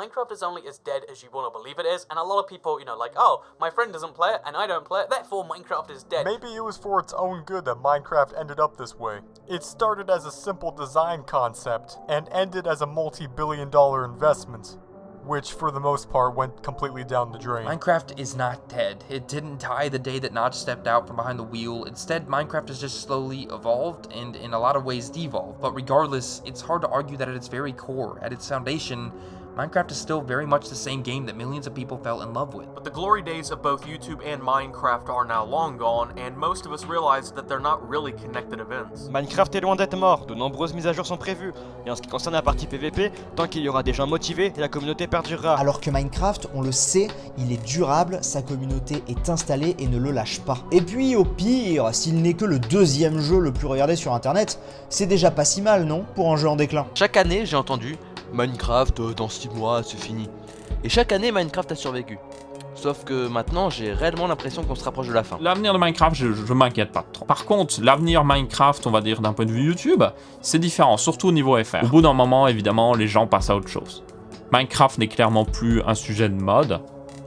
Minecraft is only as dead as you want to believe it is, and a lot of people, you know, like, oh, my friend doesn't play it and I don't play it, therefore Minecraft is dead. Maybe it was for its own good that Minecraft ended up this way. It started as a simple design concept and ended as a multi-billion dollar investment which for the most part went completely down the drain. Minecraft is not dead. It didn't die the day that Notch stepped out from behind the wheel. Instead, Minecraft has just slowly evolved and in a lot of ways devolved. But regardless, it's hard to argue that at its very core, at its foundation, Minecraft is still very much the same game that millions of people fell in love with. But the glory days of both YouTube and Minecraft are now long gone, and most of us realize that they're not really connected events. Minecraft est loin d'être mort, de nombreuses mises à jour sont prévues, et en ce qui concerne la partie PVP, tant qu'il y aura des gens motivés, la communauté perdurera. Alors que Minecraft, on le sait, il est durable, sa communauté est installée et ne le lâche pas. Et puis au pire, s'il n'est que le deuxième jeu le plus regardé sur internet, c'est déjà pas si mal, non Pour un jeu en déclin? Chaque année, j'ai entendu Minecraft, euh, dans 6 mois, c'est fini. Et chaque année, Minecraft a survécu. Sauf que maintenant, j'ai réellement l'impression qu'on se rapproche de la fin. L'avenir de Minecraft, je, je m'inquiète pas trop. Par contre, l'avenir Minecraft, on va dire d'un point de vue YouTube, c'est différent, surtout au niveau FR. Au bout d'un moment, évidemment, les gens passent à autre chose. Minecraft n'est clairement plus un sujet de mode.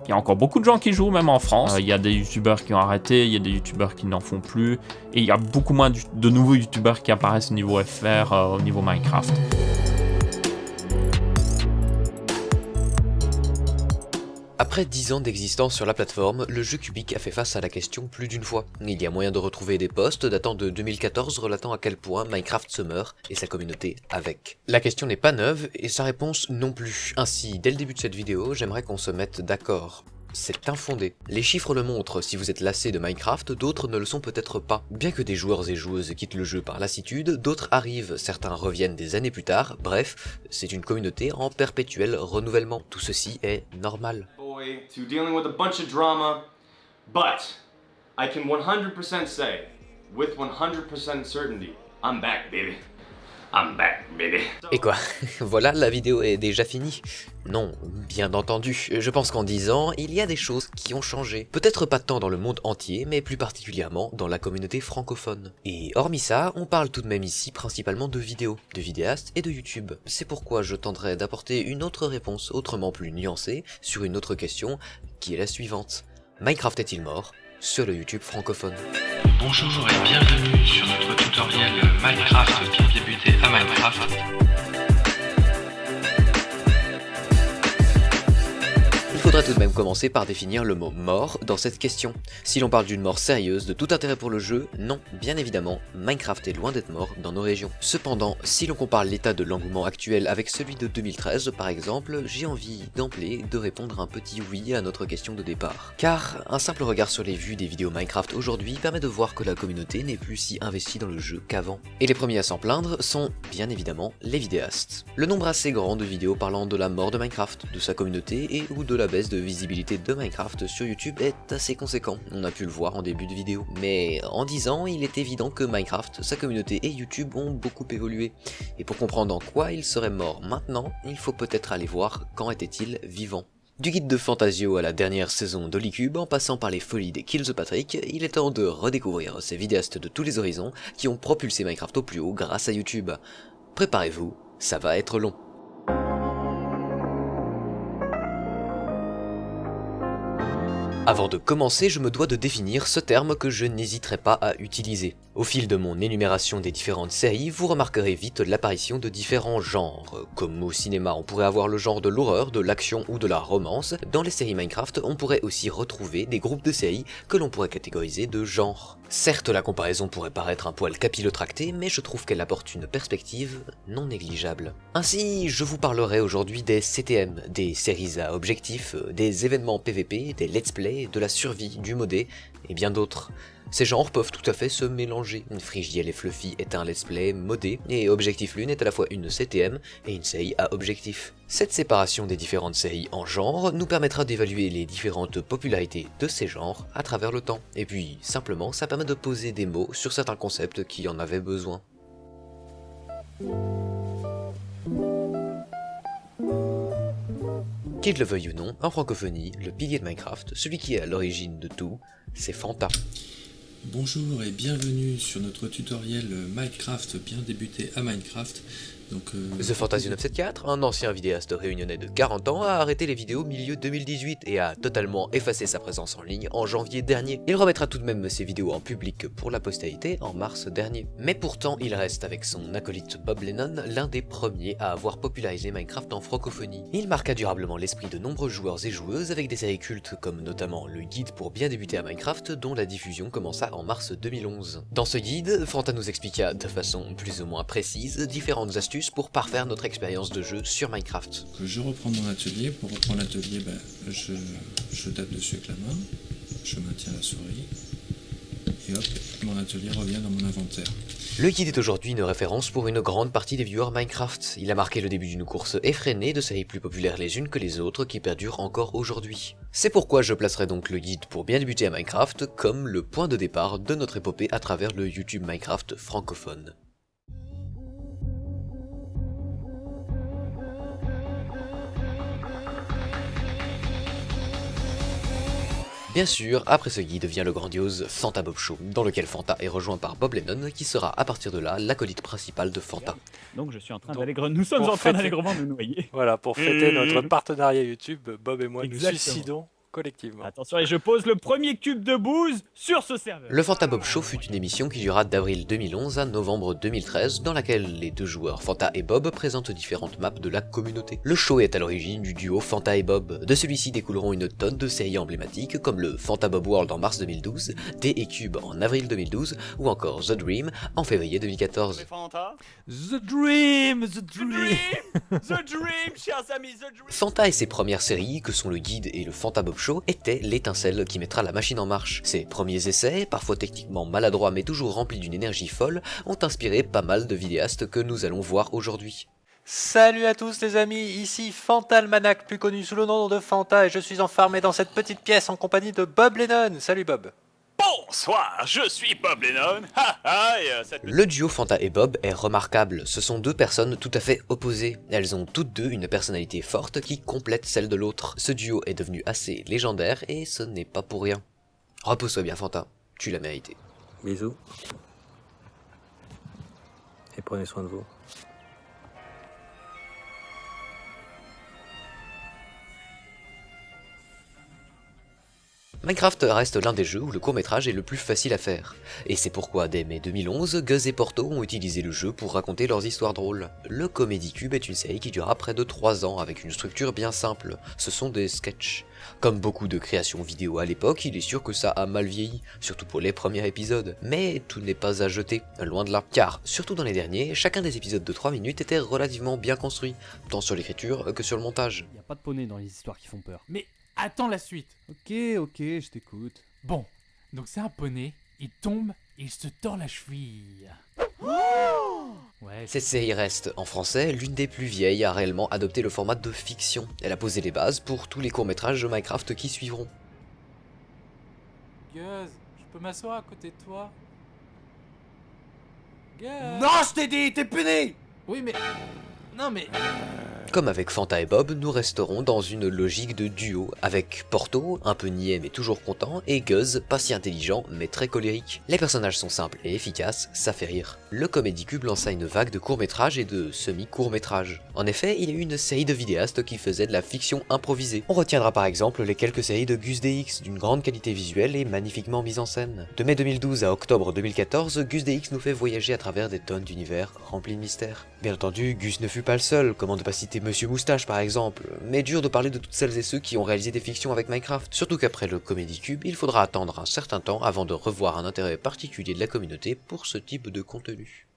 Il y a encore beaucoup de gens qui jouent, même en France. Euh, il y a des youtubeurs qui ont arrêté, il y a des youtubeurs qui n'en font plus. Et il y a beaucoup moins de nouveaux youtubeurs qui apparaissent au niveau FR, euh, au niveau Minecraft. Après 10 ans d'existence sur la plateforme, le jeu cubique a fait face à la question plus d'une fois. Il y a moyen de retrouver des posts datant de 2014 relatant à quel point Minecraft se meurt et sa communauté avec. La question n'est pas neuve et sa réponse non plus. Ainsi, dès le début de cette vidéo, j'aimerais qu'on se mette d'accord. C'est infondé. Les chiffres le montrent, si vous êtes lassé de Minecraft, d'autres ne le sont peut-être pas. Bien que des joueurs et joueuses quittent le jeu par lassitude, d'autres arrivent, certains reviennent des années plus tard, bref, c'est une communauté en perpétuel renouvellement. Tout ceci est normal. To dealing with a bunch of drama, but I can 100% say, with 100% certainty, I'm back, baby. Back, baby. Et quoi? Voilà, la vidéo est déjà finie Non, bien entendu. Je pense qu'en 10 ans, il y a des choses qui ont changé. Peut-être pas tant dans le monde entier, mais plus particulièrement dans la communauté francophone. Et hormis ça, on parle tout de même ici principalement de vidéos, de vidéastes et de YouTube. C'est pourquoi je tenterai d'apporter une autre réponse autrement plus nuancée sur une autre question, qui est la suivante. Minecraft est-il mort sur le YouTube francophone? Bonjour et bienvenue sur notre tutoriel Minecraft bien débuté à Minecraft. Faudrait tout de même commencer par définir le mot mort dans cette question. Si l'on parle d'une mort sérieuse de tout intérêt pour le jeu, non, bien évidemment, Minecraft est loin d'être mort dans nos régions. Cependant, si l'on compare l'état de l'engouement actuel avec celui de 2013 par exemple, j'ai envie d'emblée de répondre un petit oui à notre question de départ. Car un simple regard sur les vues des vidéos Minecraft aujourd'hui permet de voir que la communauté n'est plus si investie dans le jeu qu'avant. Et les premiers à s'en plaindre sont, bien évidemment, les vidéastes. Le nombre assez grand de vidéos parlant de la mort de Minecraft, de sa communauté et ou de la baisse de visibilité de Minecraft sur YouTube est assez conséquent, on a pu le voir en début de vidéo. Mais en 10 ans, il est évident que Minecraft, sa communauté et YouTube ont beaucoup évolué. Et pour comprendre en quoi il serait mort maintenant, il faut peut-être aller voir quand était-il vivant. Du guide de Fantasio à la dernière saison d'Holicube, en passant par les folies des Kills Patrick, il est temps de redécouvrir ces vidéastes de tous les horizons qui ont propulsé Minecraft au plus haut grâce à YouTube. Préparez-vous, ça va être long. Avant de commencer, je me dois de définir ce terme que je n'hésiterai pas à utiliser. Au fil de mon énumération des différentes séries, vous remarquerez vite l'apparition de différents genres. Comme au cinéma, on pourrait avoir le genre de l'horreur, de l'action ou de la romance, dans les séries Minecraft, on pourrait aussi retrouver des groupes de séries que l'on pourrait catégoriser de genre. Certes, la comparaison pourrait paraître un poil capillotracté, mais je trouve qu'elle apporte une perspective non négligeable. Ainsi, je vous parlerai aujourd'hui des CTM, des séries à objectifs, des événements PVP, des let's play, de la survie, du modé, et bien d'autres. Ces genres peuvent tout à fait se mélanger. Frigiel et Fluffy est un let's play modé, et Objectif Lune est à la fois une CTM et une série à objectif. Cette séparation des différentes séries en genres nous permettra d'évaluer les différentes popularités de ces genres à travers le temps. Et puis, simplement, ça permet de poser des mots sur certains concepts qui en avaient besoin. Qu'il le veuille ou non, en francophonie, le pilier de Minecraft, celui qui est à l'origine de tout, c'est Fanta. Bonjour et bienvenue sur notre tutoriel Minecraft bien débuté à Minecraft. Donc, euh, The Fantasy 974, un ancien vidéaste réunionnais de 40 ans, a arrêté les vidéos milieu 2018 et a totalement effacé sa présence en ligne en janvier dernier. Il remettra tout de même ses vidéos en public pour la postérité en mars dernier. Mais pourtant, il reste avec son acolyte Bob Lennon l'un des premiers à avoir popularisé Minecraft en francophonie. Il marqua durablement l'esprit de nombreux joueurs et joueuses avec des séries cultes comme notamment le guide pour bien débuter à Minecraft dont la diffusion commença en mars 2011. Dans ce guide, Fanta nous expliqua de façon plus ou moins précise différentes astuces pour parfaire notre expérience de jeu sur Minecraft. je reprends mon atelier. Pour reprendre l'atelier, ben, je, je tape dessus avec la main, je maintiens la souris, et hop, mon atelier revient dans mon inventaire. Le guide est aujourd'hui une référence pour une grande partie des viewers Minecraft. Il a marqué le début d'une course effrénée de séries plus populaires les unes que les autres qui perdurent encore aujourd'hui. C'est pourquoi je placerai donc le guide pour bien débuter à Minecraft comme le point de départ de notre épopée à travers le YouTube Minecraft francophone. Bien sûr, après ce guide vient le grandiose Fanta Bob Show, dans lequel Fanta est rejoint par Bob Lennon, qui sera à partir de là l'acolyte principal de Fanta. Donc je suis en train d'allègre... Nous sommes en train d'allègrement nous noyer. Voilà, pour fêter notre partenariat YouTube, Bob et moi Exactement. nous suicidons collectivement. Attention, et je pose le premier cube de bouse sur ce serveur. Le Fanta Bob Show fut une émission qui dura d'avril 2011 à novembre 2013, dans laquelle les deux joueurs Fanta et Bob présentent différentes maps de la communauté. Le show est à l'origine du duo Fanta et Bob. De celui-ci découleront une tonne de séries emblématiques comme le Fanta Bob World en mars 2012, D et Cube en avril 2012 ou encore The Dream en février 2014. The Dream, The Dream, The Dream, chers amis, The Dream. Fanta et ses premières séries, que sont le guide et le Fanta Bob Étaient l'étincelle qui mettra la machine en marche. Ses premiers essais, parfois techniquement maladroits mais toujours remplis d'une énergie folle, ont inspiré pas mal de vidéastes que nous allons voir aujourd'hui. Salut à tous les amis, ici Fantalmanac, plus connu sous le nom de Fanta, et je suis enfermé dans cette petite pièce en compagnie de Bob Lennon. Salut Bob. Bonsoir, je suis Bob Lennon. Ha ha, et euh, Le duo Fanta et Bob est remarquable, ce sont deux personnes tout à fait opposées. Elles ont toutes deux une personnalité forte qui complète celle de l'autre. Ce duo est devenu assez légendaire et ce n'est pas pour rien. Repose-toi bien Fanta, tu l'as mérité. Bisous. Et prenez soin de vous. Minecraft reste l'un des jeux où le court-métrage est le plus facile à faire. Et c'est pourquoi dès mai 2011, Guz et Porto ont utilisé le jeu pour raconter leurs histoires drôles. Le Comedy Cube est une série qui durera près de 3 ans avec une structure bien simple. Ce sont des sketchs. Comme beaucoup de créations vidéo à l'époque, il est sûr que ça a mal vieilli, surtout pour les premiers épisodes. Mais tout n'est pas à jeter, loin de là. Car, surtout dans les derniers, chacun des épisodes de 3 minutes était relativement bien construit, tant sur l'écriture que sur le montage. Y a pas de poney dans les histoires qui font peur. Mais attends la suite. Ok, ok, je t'écoute. Bon, donc c'est un poney, il tombe et il se tord la cheville. Ouais, Cette série reste, en français, l'une des plus vieilles à réellement adopter le format de fiction. Elle a posé les bases pour tous les courts-métrages de Minecraft qui suivront. Guz, je peux m'asseoir à côté de toi Guz Non, je t'ai dit, t'es puni Oui, mais. Non, mais. Comme avec Fanta et Bob, nous resterons dans une logique de duo, avec Porto, un peu niais mais toujours content, et Guz, pas si intelligent mais très colérique. Les personnages sont simples et efficaces, ça fait rire. Le Comedy Cube lança une vague de courts-métrages et de semi-courts-métrages. En effet, il y a eu une série de vidéastes qui faisaient de la fiction improvisée. On retiendra par exemple les quelques séries de Gus DX, d'une grande qualité visuelle et magnifiquement mise en scène. De mai 2012 à octobre 2014, Gus DX nous fait voyager à travers des tonnes d'univers remplis de mystères. Bien entendu, Gus ne fut pas le seul, comment ne pas citer Monsieur Moustache par exemple, mais dur de parler de toutes celles et ceux qui ont réalisé des fictions avec Minecraft, surtout qu'après le Comedy Cube, il faudra attendre un certain temps avant de revoir un intérêt particulier de la communauté pour ce type de contenu.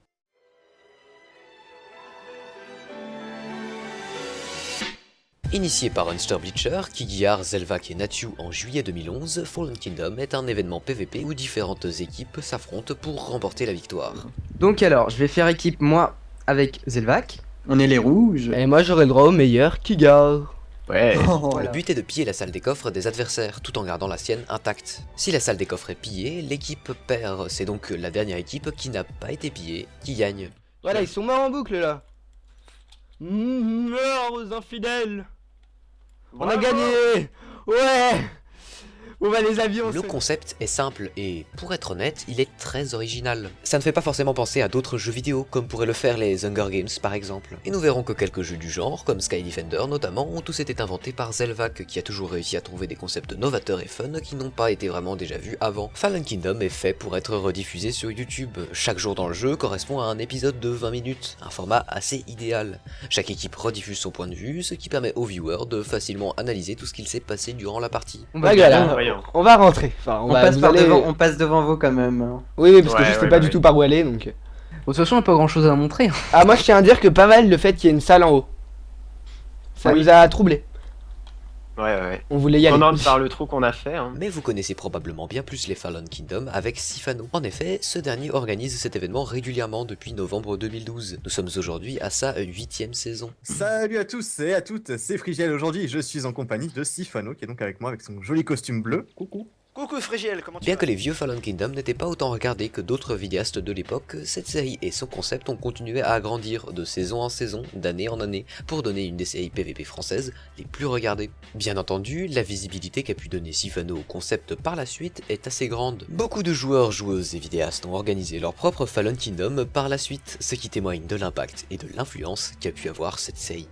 Initié par Unster Bleacher, Zelvak et Natsu en juillet 2011, Fallen Kingdom est un événement PVP où différentes équipes s'affrontent pour remporter la victoire. Donc alors, je vais faire équipe moi avec Zelvac. On est les rouges. Et moi j'aurai le droit au meilleur Kigar. Ouais. Le but est de piller la salle des coffres des adversaires, tout en gardant la sienne intacte. Si la salle des coffres est pillée, l'équipe perd, c'est donc la dernière équipe qui n'a pas été pillée qui gagne. Voilà, ils sont morts en boucle là. Meurs aux infidèles. On a gagné Ouais On va les avions. Le concept est simple et, pour être honnête, il est très original. Ça ne fait pas forcément penser à d'autres jeux vidéo, comme pourraient le faire les Hunger Games par exemple. Et nous verrons que quelques jeux du genre, comme Sky Defender notamment, ont tous été inventés par Zelvac, qui a toujours réussi à trouver des concepts novateurs et fun qui n'ont pas été vraiment déjà vus avant. Fallen Kingdom est fait pour être rediffusé sur YouTube. Chaque jour dans le jeu correspond à un épisode de 20 minutes, un format assez idéal. Chaque équipe rediffuse son point de vue, ce qui permet aux viewers de facilement analyser tout ce qu'il s'est passé durant la partie. On va, on va rentrer. Enfin, on, On va, passe vous par allez- devant, on passe devant vous quand même. hein. Oui, oui, parce que Ouais, je sais ouais, pas bah du oui. tout par où aller, donc. Bon, de toute façon, on n'a pas grand chose à montrer. Ah, moi je tiens à dire que pas mal le fait qu'il y ait une salle en haut. Ça Oui. nous a troublé. Ouais, ouais, ouais. On voulait y aller. On par le trou qu'on a fait. Hein. Mais vous connaissez probablement bien plus les Fallen Kingdom avec Sifano. En effet, ce dernier organise cet événement régulièrement depuis novembre 2012. Nous sommes aujourd'hui à sa huitième saison. Salut à tous et à toutes, c'est Frigiel aujourd'hui, je suis en compagnie de Sifano qui est donc avec moi avec son joli costume bleu. Coucou. Coucou Frigiel, comment tu Bien vas que les vieux Fallen Kingdom n'étaient pas autant regardés que d'autres vidéastes de l'époque, cette série et son concept ont continué à agrandir de saison en saison, d'année en année, pour donner une des séries PvP françaises les plus regardées. Bien entendu, la visibilité qu'a pu donner Sifano au concept par la suite est assez grande. Beaucoup de joueurs, joueuses et vidéastes ont organisé leur propre Fallen Kingdom par la suite, ce qui témoigne de l'impact et de l'influence qu'a pu avoir cette série.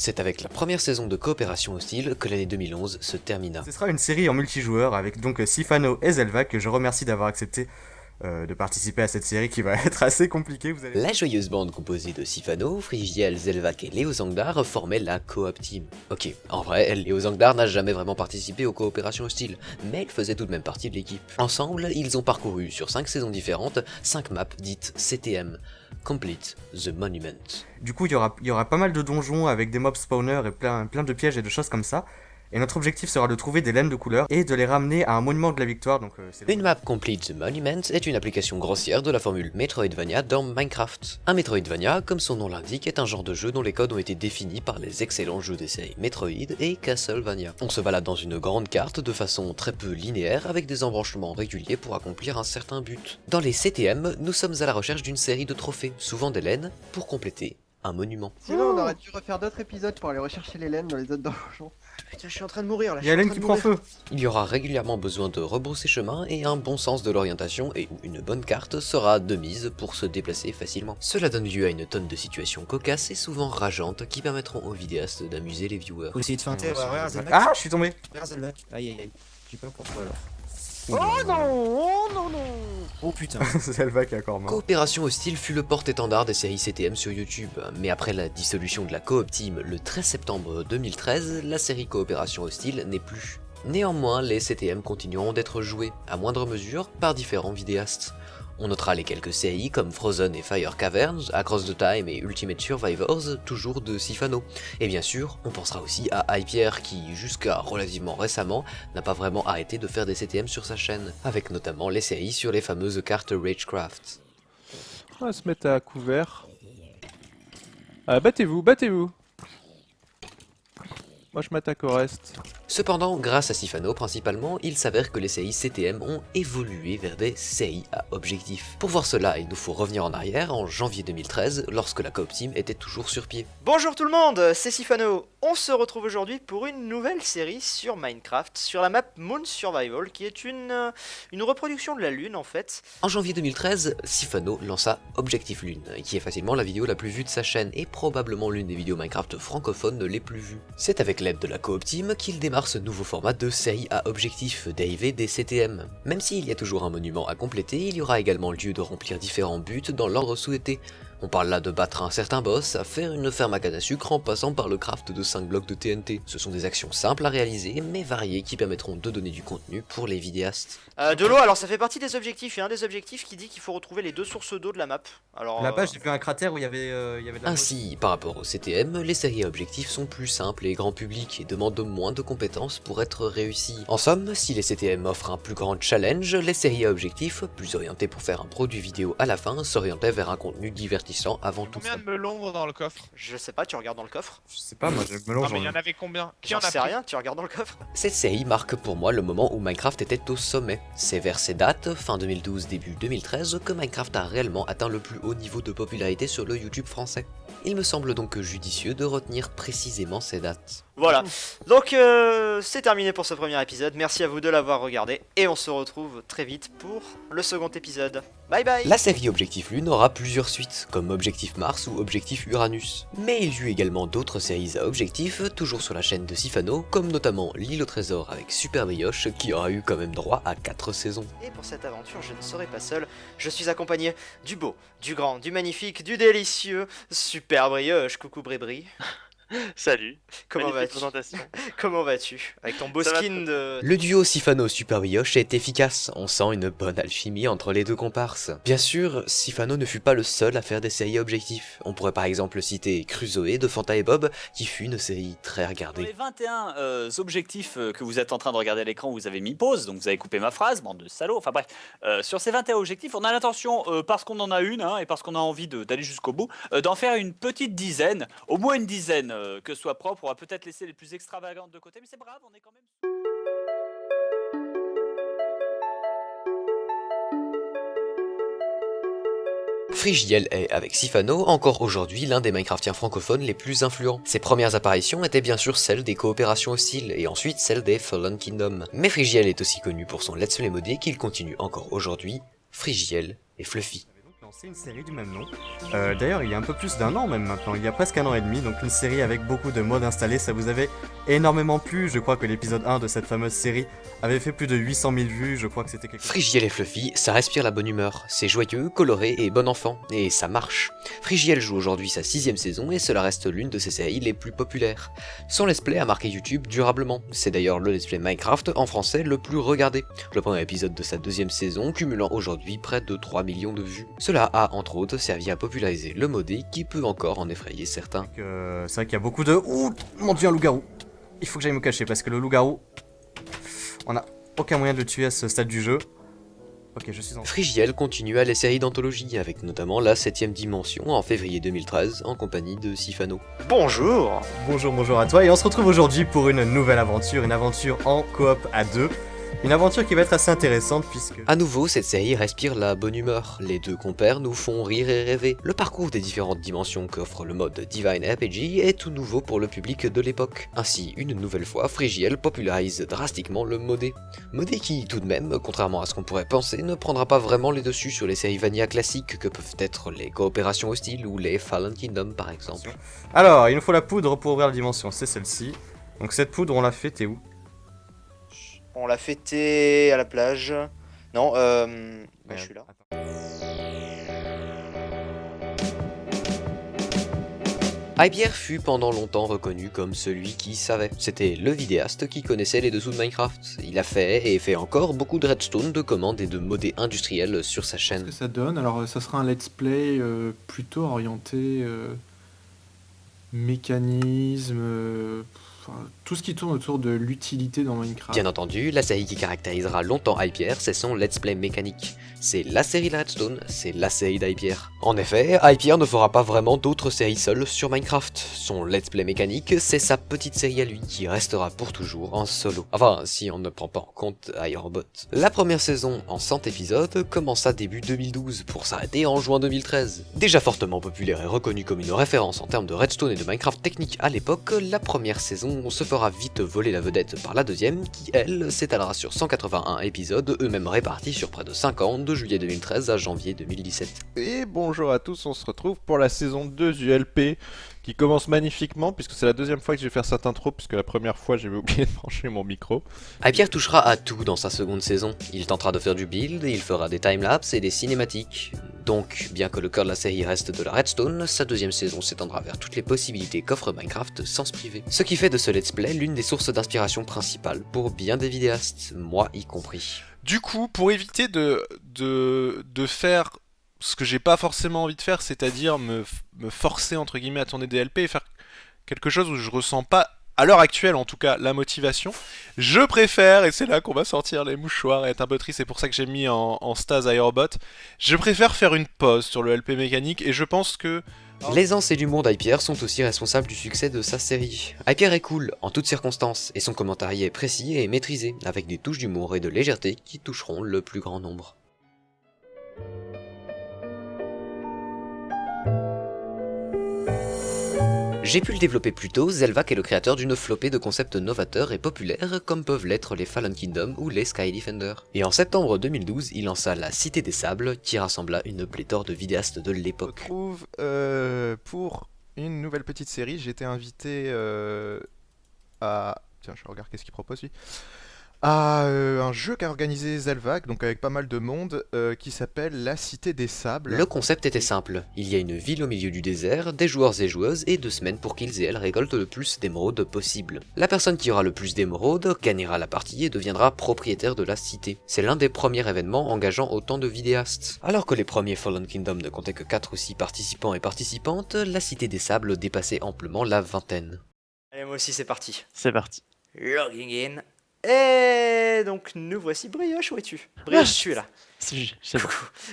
C'est avec la première saison de coopération hostile que l'année 2011 se termina. Ce sera une série en multijoueur avec donc Sifano et Zelva que je remercie d'avoir accepté euh, de participer à cette série qui va être assez compliquée, vous allez La joyeuse bande composée de Sifano, Frigiel, Zelvac et Léo Zangdar formait la Coop Team. Ok, en vrai, Léo Zangdar n'a jamais vraiment participé aux coopérations hostiles, mais il faisait tout de même partie de l'équipe. Ensemble, ils ont parcouru sur 5 saisons différentes, 5 maps dites CTM, Complete the Monument. Du coup, il y aura, y aura pas mal de donjons avec des mobs spawners et plein, plein de pièges et de choses comme ça. Et notre objectif sera de trouver des laines de couleur et de les ramener à un monument de la victoire. Donc, euh, c'est Une map Complete the Monument est une application grossière de la formule Metroidvania dans Minecraft. Un Metroidvania, comme son nom l'indique, est un genre de jeu dont les codes ont été définis par les excellents jeux des séries Metroid et Castlevania. On se balade dans une grande carte de façon très peu linéaire avec des embranchements réguliers pour accomplir un certain but. Dans les CTM, nous sommes à la recherche d'une série de trophées, souvent des laines, pour compléter un monument. Sinon, on aurait dû refaire d'autres épisodes pour aller rechercher les laines dans les autres donjons. Putain, je suis en train de mourir là. Il y a Hélène qui prend feu. Il y aura régulièrement besoin de rebrousser chemin et un bon sens de l'orientation et une bonne carte sera de mise pour se déplacer facilement. Cela donne lieu à une tonne de situations cocasses et souvent rageantes qui permettront aux vidéastes d'amuser les viewers. Faut essayer de feinter. Ah, je suis tombé. Aïe aïe aïe. Je sais pas pourquoi alors. Oh non Oh non non Oh putain Zelva qui est encore mort. Coopération Hostile fut le porte-étendard des séries CTM sur YouTube, mais après la dissolution de la Coop Team le 13 septembre 2013, la série Coopération Hostile n'est plus. Néanmoins, les CTM continueront d'être joués, à moindre mesure, par différents vidéastes. On notera les quelques séries comme Frozen et Fire Caverns, Across the Time et Ultimate Survivors, toujours de Sifano. Et bien sûr, on pensera aussi à Hypierre qui, jusqu'à relativement récemment, n'a pas vraiment arrêté de faire des CTM sur sa chaîne, avec notamment les séries sur les fameuses cartes Ragecraft. On va se mettre à couvert. Ah, battez-vous, battez-vous. Moi je m'attaque au reste. Cependant, grâce à Sifano principalement, il s'avère que les CI CTM ont évolué vers des CI à objectif. Pour voir cela, il nous faut revenir en arrière, en janvier 2013, lorsque la Coop Team était toujours sur pied. Bonjour tout le monde, c'est Sifano. On se retrouve aujourd'hui pour une nouvelle série sur Minecraft, sur la map Moon Survival, qui est une, euh, une reproduction de la Lune en fait. En janvier 2013, Sifano lança Objectif Lune, qui est facilement la vidéo la plus vue de sa chaîne et probablement l'une des vidéos Minecraft francophones les plus vues. C'est avec l'aide de la Coop Team qu'il démarre ce nouveau format de série à objectif dérivé des CTM. Même s'il y a toujours un monument à compléter, il y aura également lieu de remplir différents buts dans l'ordre souhaité. On parle là de battre un certain boss, à faire une ferme à canne à sucre en passant par le craft de 5 blocs de TNT. Ce sont des actions simples à réaliser, mais variées qui permettront de donner du contenu pour les vidéastes. Euh, de l'eau, alors ça fait partie des objectifs, il y a un des objectifs qui dit qu'il faut retrouver les deux sources d'eau de la map. Alors, Là-bas, euh, j'ai vu un cratère où il y avait, euh, il y avait de la Ainsi, par rapport au CTM, les séries à objectifs sont plus simples et grand public et demandent moins de compétences pour être réussies. En somme, si les CTM offrent un plus grand challenge, les séries à objectifs, plus orientées pour faire un produit vidéo à la fin, s'orientaient vers un contenu divertissant divertissant avant tout. Combien de melons dans le coffre Je sais pas, tu regardes dans le coffre Je sais pas, moi je me Non mais il y en avait combien? Qui en a sais rien, tu regardes dans le coffre? Cette série marque pour moi le moment où Minecraft était au sommet. C'est vers ces dates, fin 2012, début 2013, que Minecraft a réellement atteint le plus haut niveau de popularité sur le YouTube français. Il me semble donc judicieux de retenir précisément ces dates. Voilà, donc euh, c'est terminé pour ce premier épisode, merci à vous de l'avoir regardé, et on se retrouve très vite pour le second épisode. Bye bye La série Objectif Lune aura plusieurs suites, comme Objectif Mars ou Objectif Uranus. Mais il y eut également d'autres séries à objectif, toujours sur la chaîne de Sifano, comme notamment L'île au trésor avec Super Brioche, qui aura eu quand même droit à 4 saisons. Et pour cette aventure, je ne serai pas seul, je suis accompagné du beau, du grand, du magnifique, du délicieux, Super Brioche, coucou Brébri. Salut. Comment vas-tu. Comment vas-tu Avec ton beau Ça skin de... Le duo Sifano Super Brioche est efficace, on sent une bonne alchimie entre les deux comparses. Bien sûr, Sifano ne fut pas le seul à faire des séries objectifs. On pourrait par exemple citer Crusoe de Fanta et Bob, qui fut une série très Pour regardée. les 21 euh, objectifs euh, que vous êtes en train de regarder à l'écran, vous avez mis pause, donc vous avez coupé ma phrase, bande de salauds. Enfin bref, euh, sur ces 21 objectifs, on a l'intention, euh, parce qu'on en a une, hein, et parce qu'on a envie d'aller jusqu'au bout, euh, d'en faire une petite dizaine, au moins une dizaine, euh, que soit propre. On va peut-être laisser les plus extravagantes de côté, mais c'est brave, on est quand même... Frigiel est, avec Sifano, encore aujourd'hui l'un des Minecraftiens francophones les plus influents. Ses premières apparitions étaient bien sûr celles des coopérations hostiles, et ensuite celles des Fallen Kingdom. Mais Frigiel est aussi connu pour son Let's Play modé qu'il continue encore aujourd'hui, Frigiel et Fluffy. Une série du même nom. Euh, D'ailleurs, il y a un peu plus d'un an même maintenant, il y a presque un an et demi, donc une série avec beaucoup de modes installés, ça vous avait énormément plu. Je crois que l'épisode 1 de cette fameuse série avait fait plus de 800 000 vues, je crois que c'était quelque chose. Frigiel et Fluffy, ça respire la bonne humeur, c'est joyeux, coloré et bon enfant, et ça marche. Frigiel joue aujourd'hui sa sixième saison et cela reste l'une de ses séries les plus populaires. Son let's play a marqué YouTube durablement, c'est d'ailleurs le let's play Minecraft en français le plus regardé. Le premier épisode de sa deuxième saison cumulant aujourd'hui près de 3 millions de vues. Cela a entre autres servi à populariser le modé qui peut encore en effrayer certains. Euh, c'est vrai qu'il y a beaucoup de... Ouh, mon dieu, un loup-garou Il faut que j'aille me cacher parce que le loup-garou... On a aucun moyen de le tuer à ce stade du jeu. Ok, je suis en... Frigiel continue à les séries d'anthologie, avec notamment la 7ème dimension en février 2013 en compagnie de Sifano. Bonjour Bonjour, bonjour à toi, et on se retrouve aujourd'hui pour une nouvelle aventure, une aventure en coop à deux. Une aventure qui va être assez intéressante puisque... À nouveau, cette série respire la bonne humeur. Les deux compères nous font rire et rêver. Le parcours des différentes dimensions qu'offre le mode Divine RPG est tout nouveau pour le public de l'époque. Ainsi, une nouvelle fois, Frigiel popularise drastiquement le modé. Modé qui, tout de même, contrairement à ce qu'on pourrait penser, ne prendra pas vraiment les dessus sur les séries Vanilla classiques que peuvent être les coopérations hostiles ou les Fallen Kingdom par exemple. Alors, il nous faut la poudre pour ouvrir la dimension, c'est celle-ci. Donc cette poudre, on l'a fait, t'es où? On l'a fêté à la plage. Non, euh... bah, je suis là. Hypierre fut pendant longtemps reconnu comme celui qui savait. C'était le vidéaste qui connaissait les dessous de Minecraft. Il a fait et fait encore beaucoup de redstone, de commandes et de modés industriels sur sa chaîne. que ça donne? Alors, euh, ça sera un let's play euh, plutôt orienté euh, mécanisme, euh, tout ce qui tourne autour de l'utilité dans Minecraft. Bien entendu, la série qui caractérisera longtemps Hypierre, c'est son let's play mécanique. C'est la série de Redstone, c'est la série d'Hypierre. En effet, Hypierre ne fera pas vraiment d'autres séries seules sur Minecraft. Son let's play mécanique, c'est sa petite série à lui, qui restera pour toujours en solo. Enfin, si on ne prend pas en compte Ironbot. La première saison, en 100 épisodes, commença début 2012 pour s'arrêter en juin 2013. Déjà fortement populaire et reconnue comme une référence en termes de Redstone et de Minecraft technique à l'époque, la première saison se fera vite voler la vedette par la deuxième, qui elle s'étalera sur 181 épisodes, eux-mêmes répartis sur près de 5 ans, de juillet 2013 à janvier 2017. Et bonjour à tous, on se retrouve pour la saison 2 du LP qui commence magnifiquement puisque c'est la deuxième fois que je vais faire cette intro puisque la première fois j'avais oublié de brancher mon micro. Hypierre touchera à tout dans sa seconde saison. Il tentera de faire du build, il fera des timelapses et des cinématiques. Donc, bien que le cœur de la série reste de la redstone, sa deuxième saison s'étendra vers toutes les possibilités qu'offre Minecraft sans se priver. Ce qui fait de ce let's play l'une des sources d'inspiration principales pour bien des vidéastes, moi y compris. Du coup, pour éviter de, de, de faire ce que j'ai pas forcément envie de faire, c'est-à-dire me, forcer entre guillemets à tourner des LP et faire quelque chose où je ressens pas à l'heure actuelle en tout cas, la motivation. Je préfère, et c'est là qu'on va sortir les mouchoirs et être un peu triste, c'est pour ça que j'ai mis en, Stase Aerobot, je préfère faire une pause sur le LP mécanique et je pense que... L'aisance et l'humour d'Hypierre sont aussi responsables du succès de sa série. Hypierre est cool, en toutes circonstances, et son commentaire y est précis et maîtrisé, avec des touches d'humour et de légèreté qui toucheront le plus grand nombre. J'ai pu le développer plus tôt, Zelvac est le créateur d'une flopée de concepts novateurs et populaires comme peuvent l'être les Fallen Kingdom ou les Sky Defender. Et en septembre 2012, il lança la Cité des Sables qui rassembla une pléthore de vidéastes de l'époque. trouve euh, pour une nouvelle petite série, j'ai été invité euh, à. Tiens, je regarde qu'est-ce qu'il propose lui. À euh, un jeu qu'a organisé Zelvac, donc avec pas mal de monde, euh, qui s'appelle La Cité des Sables. Le concept était simple, il y a une ville au milieu du désert, des joueurs et joueuses et deux semaines pour qu'ils et elles récoltent le plus d'émeraudes possible. La personne qui aura le plus d'émeraudes gagnera la partie et deviendra propriétaire de la cité. C'est l'un des premiers événements engageant autant de vidéastes. Alors que les premiers Fallen Kingdom ne comptaient que 4 ou 6 participants et participantes, la Cité des Sables dépassait amplement la vingtaine. Allez, moi aussi, c'est parti. C'est parti. Logging in. Et donc, nous voici. Brioche, où es-tu Brioche, je suis là. C'est bon.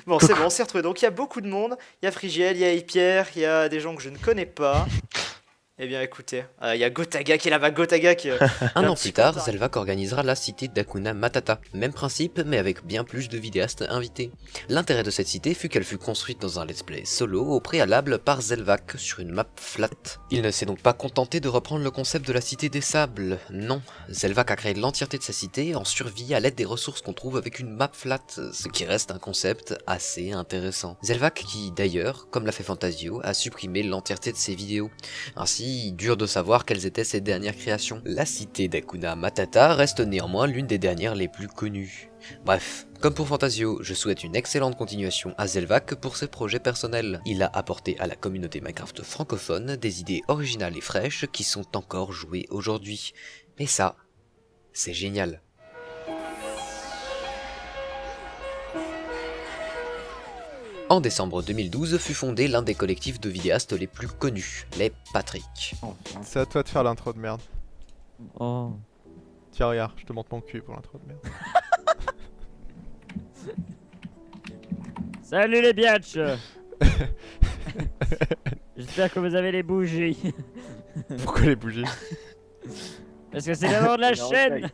Bon, c'est bon, on s'est retrouvés. Donc, il y a beaucoup de monde. Il y a Frigiel, il y a Hypierre, il y a des gens que je ne connais pas. Eh bien, écoutez, euh, il y a Gotaga qui est là-bas. Gotaga qui. euh, Un an plus tard. Zelvac organisera la cité d'Akuna Matata. Même principe, mais avec bien plus de vidéastes invités. L'intérêt de cette cité fut qu'elle fut construite dans un let's play solo au préalable par Zelvac sur une map flat. Il ne s'est donc pas contenté de reprendre le concept de la cité des sables. Non, Zelvac a créé l'entièreté de sa cité en survie à l'aide des ressources qu'on trouve avec une map flat, ce qui reste un concept assez intéressant. Zelvac qui, d'ailleurs, comme l'a fait Fantasio, a supprimé l'entièreté de ses vidéos. Ainsi, dur de savoir quelles étaient ses dernières créations. La cité d'Akuna Matata reste néanmoins l'une des dernières les plus connues. Bref, comme pour Fantasio, je souhaite une excellente continuation à Zelvac pour ses projets personnels. Il a apporté à la communauté Minecraft francophone des idées originales et fraîches qui sont encore jouées aujourd'hui. Et ça, c'est génial. En décembre 2012 fut fondé l'un des collectifs de vidéastes les plus connus, les Patrick. C'est à toi de faire l'intro de merde. Oh. Tiens, regarde, je te montre mon cul pour l'intro de merde. Salut les biatchs J'espère que vous avez les bougies. Pourquoi les bougies? Parce que c'est le nom de la chaîne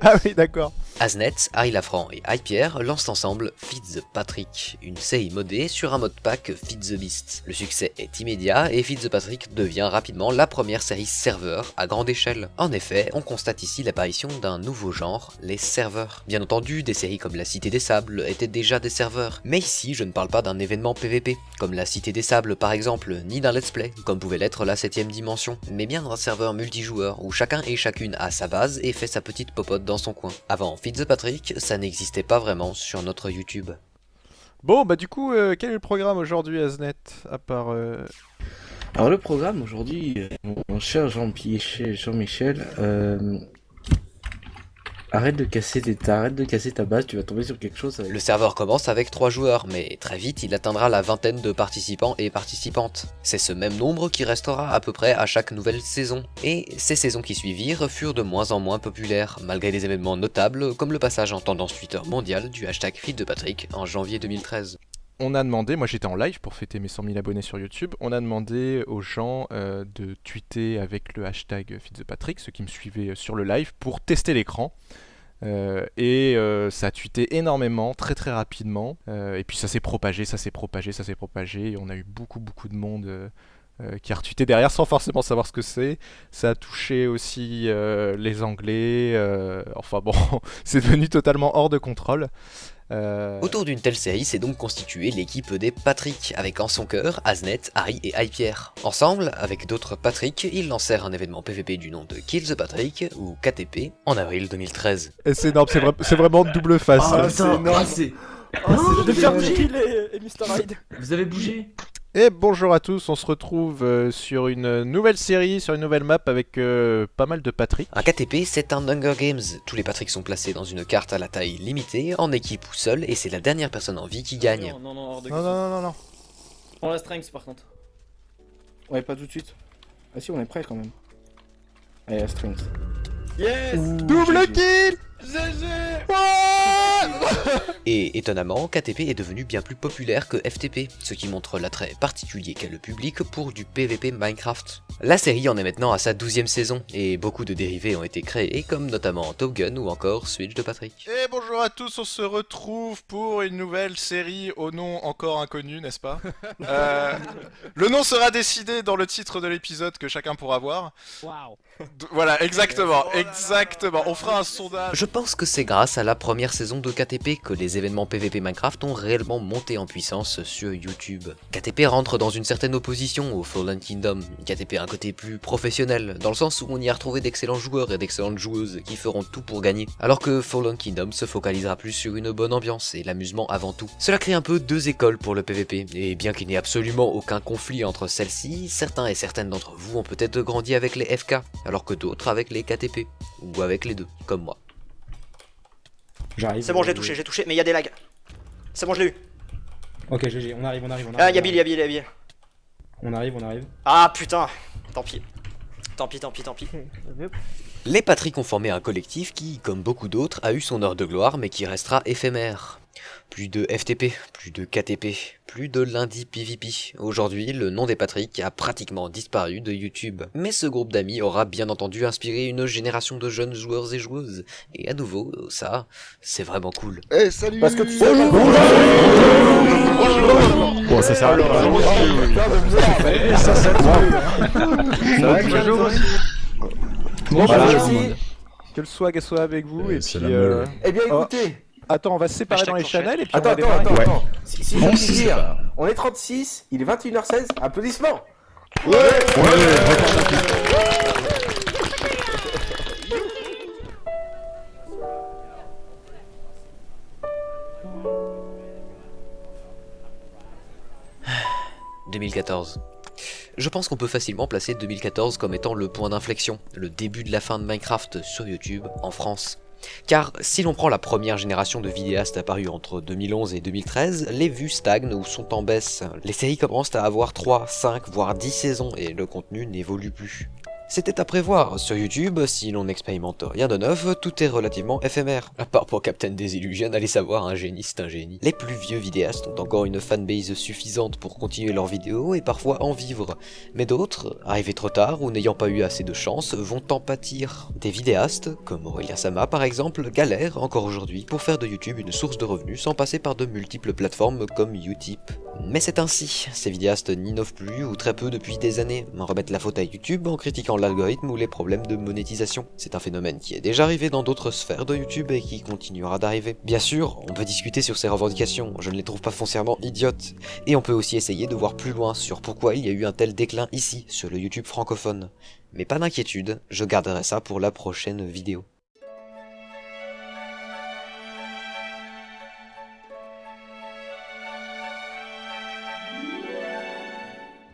Ah oui, d'accord. Aznet, Harry Lafranc et Hypierre lancent ensemble Feed the Patrick, une série modée sur un mode pack Feed the Beast. Le succès est immédiat et Feed the Patrick devient rapidement la première série serveur à grande échelle. En effet, on constate ici l'apparition d'un nouveau genre, les serveurs. Bien entendu, des séries comme la Cité des Sables étaient déjà des serveurs, mais ici je ne parle pas d'un événement PVP, comme la Cité des Sables par exemple, ni d'un let's play, comme pouvait l'être la 7ème dimension, mais bien d'un serveur multijoueur où chacun et chacune a sa base et fait sa petite popote dans son coin. Avant Feed the Patrick, ça n'existait pas vraiment sur notre YouTube. Bon, bah du coup, euh, quel est le programme aujourd'hui, Aznet À part. euh, Alors le programme aujourd'hui, euh, mon cher Jean-Michel, Jean-Michel, euh, arrête de casser arrête de casser ta base, tu vas tomber sur quelque chose. Le serveur commence avec 3 joueurs, mais très vite il atteindra la vingtaine de participants et participantes. C'est ce même nombre qui restera à peu près à chaque nouvelle saison. Et ces saisons qui suivirent furent de moins en moins populaires, malgré des événements notables comme le passage en tendance Twitter mondiale du hashtag feed de Patrick en janvier 2013. On a demandé, moi j'étais en live pour fêter mes 100 000 abonnés sur YouTube, on a demandé aux gens euh, de tweeter avec le hashtag FeedThePatrick, ceux qui me suivaient sur le live, pour tester l'écran. Euh, et euh, ça a tweeté énormément, très très rapidement. Euh, et puis ça s'est propagé, ça s'est propagé, ça s'est propagé. Et on a eu beaucoup beaucoup de monde euh, euh, qui a retweeté derrière sans forcément savoir ce que c'est. Ça a touché aussi euh, les Anglais. euh, enfin bon, c'est devenu totalement hors de contrôle. Euh, Autour d'une telle série s'est donc constituée l'équipe des Patrick, avec en son cœur Aznet, Harry et Hypierre. Ensemble, avec d'autres Patrick, ils lancèrent un événement PVP du nom de Kill the Patrick, ou KTP, en avril 2013. Et c'est énorme, c'est vra- c'est vraiment double face. Ah, putain, C'est énorme. ah, c'est- Oh, c'est c'est génial. Kill et, Mr. Hyde. Vous avez bougé Et bonjour à tous, on se retrouve euh, sur une nouvelle série, sur une nouvelle map avec euh, pas mal de Patrick. Un KTP, c'est un Hunger Games. Tous les Patrick sont placés dans une carte à la taille limitée, en équipe ou seul, et c'est la dernière personne en vie qui gagne. Non, non, non, hors de Non, question. non, non, non, non. Prends la strength par contre. Ouais, pas tout de suite. Ah si, on est prêt quand même. Allez, Strings. Yes Double kill Et étonnamment, KTP est devenu bien plus populaire que FTP, ce qui montre l'attrait particulier qu'a le public pour du PvP Minecraft. La série en est maintenant à sa 12ème saison, et beaucoup de dérivés ont été créés, comme notamment Top Gun ou encore Switch de Patrick. Et bonjour à tous, on se retrouve pour une nouvelle série au nom encore inconnu, n'est-ce pas Euh, Le nom sera décidé dans le titre de l'épisode que chacun pourra voir. D- Voilà, exactement, exactement. On fera un sondage. Je pense que c'est grâce à la première saison de KTP que les événements PvP Minecraft ont réellement monté en puissance sur YouTube. KTP rentre dans une certaine opposition au Fallen Kingdom. KTP a un côté plus professionnel, dans le sens où on y a retrouvé d'excellents joueurs et d'excellentes joueuses qui feront tout pour gagner, alors que Fallen Kingdom se focalisera plus sur une bonne ambiance et l'amusement avant tout. Cela crée un peu deux écoles pour le PvP, et bien qu'il n'y ait absolument aucun conflit entre celles-ci, certains et certaines d'entre vous ont peut-être grandi avec les FK, alors que d'autres avec les KTP, ou avec les deux, comme moi. J'arrive. C'est bon, j'ai touché, j'ai touché, mais il y a des lags. C'est bon, je l'ai eu. Ok, GG, on arrive, on arrive, on arrive. Ah, il y a Bill, il y a Bill, il y a Bill. On arrive, on arrive. Ah putain, tant pis. Tant pis, tant pis, tant pis. Les Patrick ont formé un collectif qui, comme beaucoup d'autres, a eu son heure de gloire mais qui restera éphémère. Plus de FTP, plus de KTP, plus de lundi PVP. Aujourd'hui, le nom des Patrick a pratiquement disparu de YouTube. Mais ce groupe d'amis aura bien entendu inspiré une génération de jeunes joueurs et joueuses. Et à nouveau, ça, c'est vraiment cool. Eh, salut Parce que tu sais Bonjour Bon, ça sert à rien. Ça, ça Bonjour aussi. Bonjour. Que le swag soit avec vous et puis. euh. Eh bien, oh, écoutez. Attends, on va se séparer dans les channels et puis Attends, on va attends, attends, attends. Si, si, On je dire, on est 36, il est 21h16, applaudissements. Ouais, « 2014. Je pense qu'on peut facilement placer 2014 comme étant le point d'inflexion, le début de la fin de Minecraft sur YouTube en France. Car si l'on prend la première génération de vidéastes apparus entre 2011 et 2013, les vues stagnent ou sont en baisse. Les séries commencent à avoir 3, 5, voire 10 saisons et le contenu n'évolue plus. C'était à prévoir, sur YouTube, si l'on n'expérimente rien de neuf, tout est relativement éphémère. À part pour Captain Desillusion, allez savoir, un génie c'est un génie. Les plus vieux vidéastes ont encore une fanbase suffisante pour continuer leurs vidéos et parfois en vivre. Mais d'autres, arrivés trop tard ou n'ayant pas eu assez de chance, vont en pâtir. Des vidéastes, comme Aurélien Sama par exemple, galèrent encore aujourd'hui pour faire de YouTube une source de revenus sans passer par de multiples plateformes comme Utip. Mais c'est ainsi, ces vidéastes n'innovent plus ou très peu depuis des années, remettent la faute à YouTube en critiquant l'algorithme ou les problèmes de monétisation. C'est un phénomène qui est déjà arrivé dans d'autres sphères de YouTube et qui continuera d'arriver. Bien sûr, on peut discuter sur ces revendications, je ne les trouve pas foncièrement idiotes, et on peut aussi essayer de voir plus loin sur pourquoi il y a eu un tel déclin ici, sur le YouTube francophone. Mais pas d'inquiétude, je garderai ça pour la prochaine vidéo.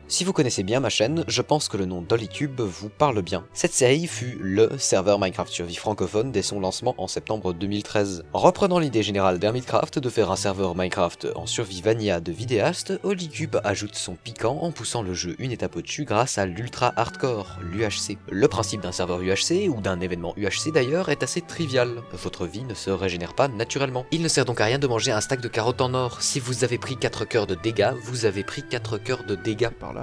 Si vous connaissez bien ma chaîne, je pense que le nom d'Holycube vous parle bien. Cette série fut LE serveur Minecraft Survie francophone dès son lancement en septembre 2013. Reprenant l'idée générale d'Hermitcraft de faire un serveur Minecraft en survie vanilla de vidéaste, Holycube ajoute son piquant en poussant le jeu une étape au-dessus grâce à l'ultra hardcore, l'UHC. Le principe d'un serveur UHC, ou d'un événement UHC d'ailleurs, est assez trivial. Votre vie ne se régénère pas naturellement. Il ne sert donc à rien de manger un stack de carottes en or. Si vous avez pris 4 cœurs de dégâts, vous avez pris 4 cœurs de dégâts. Par.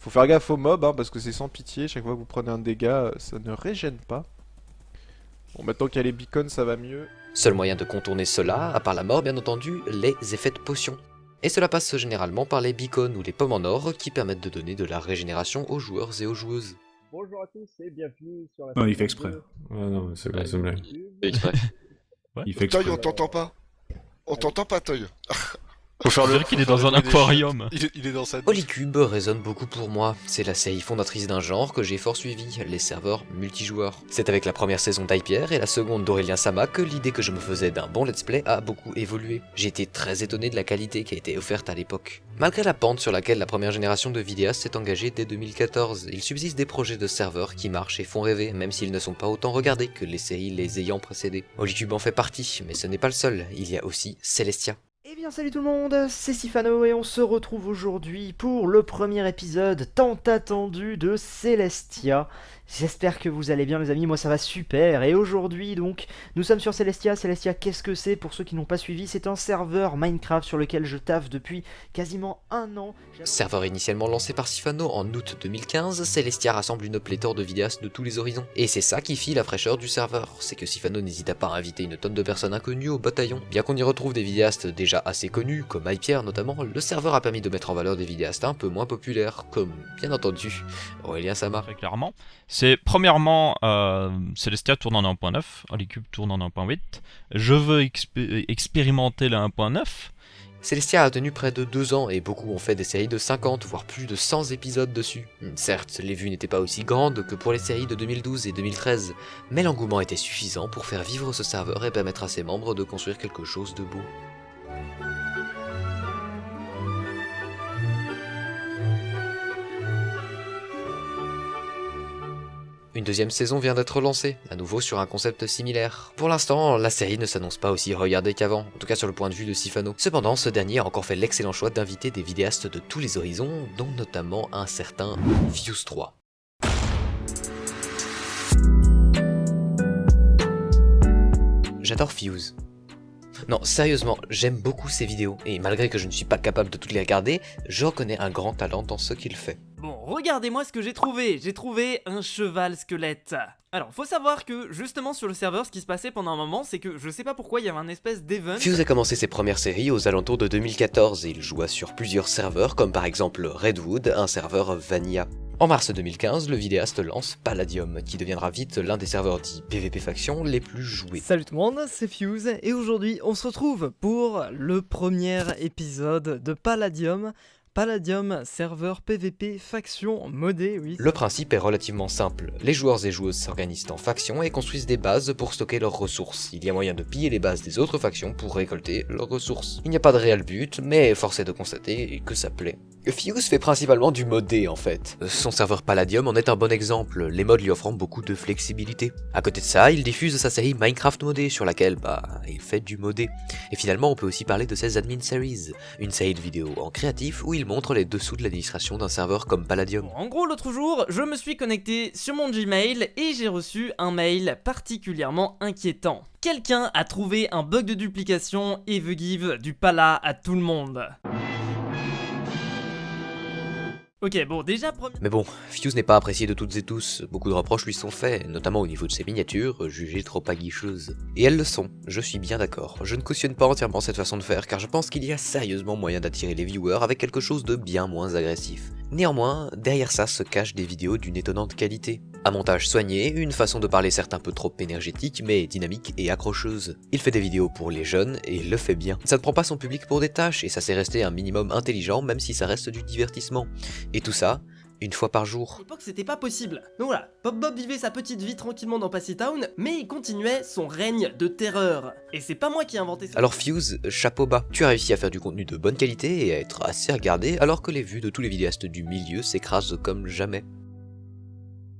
Faut faire gaffe aux mobs hein, parce que c'est sans pitié. Chaque fois que vous prenez un dégât, ça ne régène pas. Bon, maintenant qu'il y a les beacons, ça va mieux. Seul moyen de contourner cela, à part la mort bien entendu, les effets de potion. Et cela passe généralement par les beacons ou les pommes en or qui permettent de donner de la régénération aux joueurs et aux joueuses. Bonjour à tous et bienvenue sur la Non, il fait exprès. de- Ouais, non, c'est exprès. Il fait exprès. Toy, on t'entend pas. On t'entend pas, Toy. Faut faire le. dirait qu'il est dans un aquarium. Il, est- il est dans sa. Holycube résonne beaucoup pour moi, c'est la série fondatrice d'un genre que j'ai fort suivi, les serveurs multijoueurs. C'est avec la première saison d'Hypierre et la seconde d'Aurélien Sama que l'idée que je me faisais d'un bon let's play a beaucoup évolué. J'ai été très étonné de la qualité qui a été offerte à l'époque. Malgré la pente sur laquelle la première génération de vidéastes s'est engagée dès 2014, il subsiste des projets de serveurs qui marchent et font rêver, même s'ils ne sont pas autant regardés que les séries les ayant précédés. Holycube en fait partie, mais ce n'est pas le seul, il y a aussi Celestia. Bien salut tout le monde, c'est Sifano et on se retrouve aujourd'hui pour le premier épisode tant attendu de Celestia. J'espère que vous allez bien les amis, moi ça va super et aujourd'hui donc nous sommes sur Celestia. Celestia qu'est-ce que c'est pour ceux qui n'ont pas suivi? C'est un serveur Minecraft sur lequel je taffe depuis quasiment un an. Serveur initialement lancé par Sifano en août 2015, Celestia rassemble une pléthore de vidéastes de tous les horizons. Et c'est ça qui fit la fraîcheur du serveur, c'est que Sifano n'hésita pas à inviter une tonne de personnes inconnues au bataillon. Bien qu'on y retrouve des vidéastes déjà assez connus, comme Hypierre notamment, le serveur a permis de mettre en valeur des vidéastes un peu moins populaires, comme bien entendu Aurélien Samar. Très clairement. C'est premièrement, euh, Celestia tourne en 1.9, Holycube tourne en 1.8. Je veux expé- expérimenter la 1.9. Celestia a tenu près de 2 ans et beaucoup ont fait des séries de 50 voire plus de 100 épisodes dessus. Certes, les vues n'étaient pas aussi grandes que pour les séries de 2012 et 2013, mais l'engouement était suffisant pour faire vivre ce serveur et permettre à ses membres de construire quelque chose de beau. Une deuxième saison vient d'être lancée, à nouveau sur un concept similaire. Pour l'instant, la série ne s'annonce pas aussi regardée qu'avant, en tout cas sur le point de vue de Sifano. Cependant, ce dernier a encore fait l'excellent choix d'inviter des vidéastes de tous les horizons, dont notamment un certain Fuse 3. J'adore Fuse. Non, sérieusement, j'aime beaucoup ses vidéos, et malgré que je ne suis pas capable de toutes les regarder, je reconnais un grand talent dans ce qu'il fait. Bon, regardez-moi ce que j'ai trouvé. J'ai trouvé un cheval squelette. Alors, faut savoir que justement sur le serveur, ce qui se passait pendant un moment, c'est que je sais pas pourquoi il y avait un espèce d'event. Fuse a commencé ses premières séries aux alentours de 2014 et il joua sur plusieurs serveurs comme par exemple Redwood, un serveur Vanilla. En mars 2015, le vidéaste lance Palladium, qui deviendra vite l'un des serveurs dits PvP Faction les plus joués. Salut tout le monde, c'est Fuse et aujourd'hui on se retrouve pour le premier épisode de Palladium. Palladium, serveur PvP faction modé, oui. Le principe est relativement simple. Les joueurs et joueuses s'organisent en factions et construisent des bases pour stocker leurs ressources. Il y a moyen de piller les bases des autres factions pour récolter leurs ressources. Il n'y a pas de réel but, mais force est de constater que ça plaît. Fuse fait principalement du modé en fait. Son serveur Palladium en est un bon exemple, les mods lui offrant beaucoup de flexibilité. À côté de ça, il diffuse sa série Minecraft modé sur laquelle, bah, il fait du modé. Et finalement, on peut aussi parler de ses Admin Series, une série de vidéos en créatif où il montre les dessous de l'administration d'un serveur comme Palladium. En gros, l'autre jour, je me suis connecté sur mon Gmail et j'ai reçu un mail particulièrement inquiétant. Quelqu'un a trouvé un bug de duplication et veut give du pala à tout le monde. Ok, bon, déjà. Mais bon, Fuse n'est pas apprécié de toutes et tous, beaucoup de reproches lui sont faits, notamment au niveau de ses miniatures, jugées trop aguicheuses. Et elles le sont, je suis bien d'accord. Je ne cautionne pas entièrement cette façon de faire, car je pense qu'il y a sérieusement moyen d'attirer les viewers avec quelque chose de bien moins agressif. Néanmoins, derrière ça se cachent des vidéos d'une étonnante qualité. Un montage soigné, une façon de parler certes un peu trop énergétique, mais dynamique et accrocheuse. Il fait des vidéos pour les jeunes, et le fait bien. Ça ne prend pas son public pour des tâches, et ça sait rester un minimum intelligent, même si ça reste du divertissement. Et tout ça, une fois par jour. À l'époque, c'était pas possible. Donc voilà, Pop Bob vivait sa petite vie tranquillement dans Passy Town, mais il continuait son règne de terreur. Et c'est pas moi qui ai inventé ça. Alors Fuse, chapeau bas, tu as réussi à faire du contenu de bonne qualité et à être assez regardé, alors que les vues de tous les vidéastes du milieu s'écrasent comme jamais.